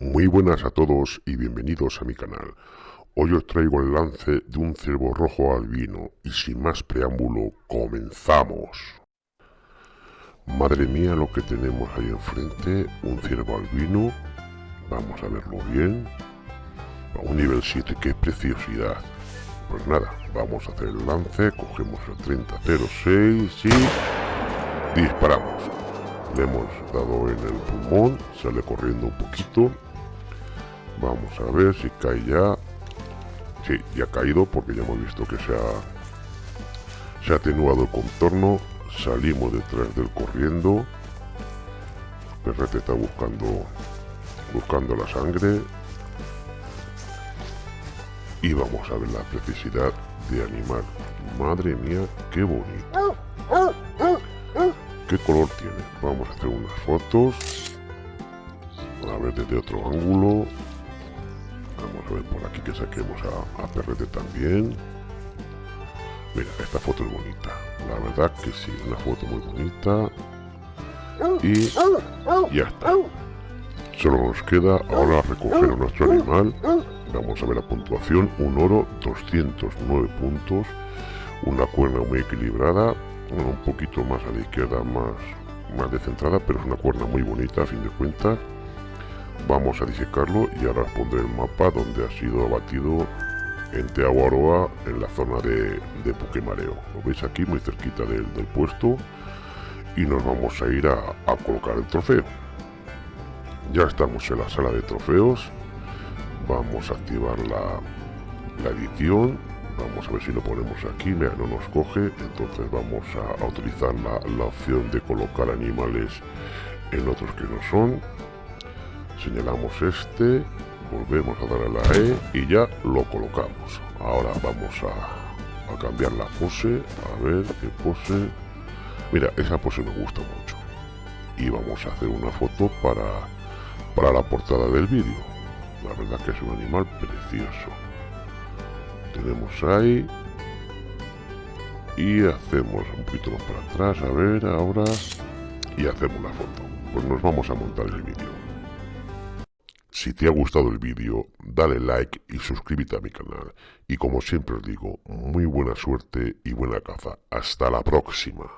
Muy buenas a todos y bienvenidos a mi canal. Hoy os traigo el lance de un cervo rojo albino y sin más preámbulo, comenzamos. Madre mía lo que tenemos ahí enfrente, un ciervo albino. Vamos a verlo bien. Un nivel 7, qué preciosidad. Pues nada, vamos a hacer el lance, cogemos el 3006 y disparamos. Le hemos dado en el pulmón, sale corriendo un poquito. Vamos a ver si cae ya. Sí, ya ha caído porque ya hemos visto que se ha, se ha atenuado el contorno. Salimos detrás del corriendo. Perrete está buscando, buscando la sangre. Y vamos a ver la precisidad de animal. Madre mía, qué bonito. ¿Qué color tiene? Vamos a hacer unas fotos. A ver desde otro ángulo. Vamos a ver por aquí que saquemos a, Perrete también. Mira, esta foto es bonita. La verdad que sí, una foto muy bonita. Y ya está. Solo nos queda ahora recoger nuestro animal. Vamos a ver la puntuación. Un oro, 209 puntos. Una cuerna muy equilibrada un poquito más a la izquierda, más, más descentrada, pero es una cuerna muy bonita a fin de cuentas. Vamos a disecarlo y ahora os pondré el mapa donde ha sido abatido en Teaguaroa, en la zona de, de Puquemareo. Lo veis aquí muy cerquita del, puesto y nos vamos a ir a, a colocar el trofeo. Ya estamos en la sala de trofeos. Vamos a activar la, la edición vamos a ver si lo ponemos aquí, mira, no nos coge, entonces vamos a, utilizar la, opción de colocar animales en otros que no son, señalamos este, volvemos a dar a la E y ya lo colocamos. Ahora vamos a, cambiar la pose, a ver qué pose, mira, esa pose me gusta mucho. Y vamos a hacer una foto para, para la portada del vídeo. La verdad que es un animal precioso tenemos ahí y hacemos un poquito más para atrás a ver ahora y hacemos la foto pues nos vamos a montar el vídeo si te ha gustado el vídeo dale like y suscríbete a mi canal. Y como siempre os digo muy buena suerte y buena caza. Hasta la próxima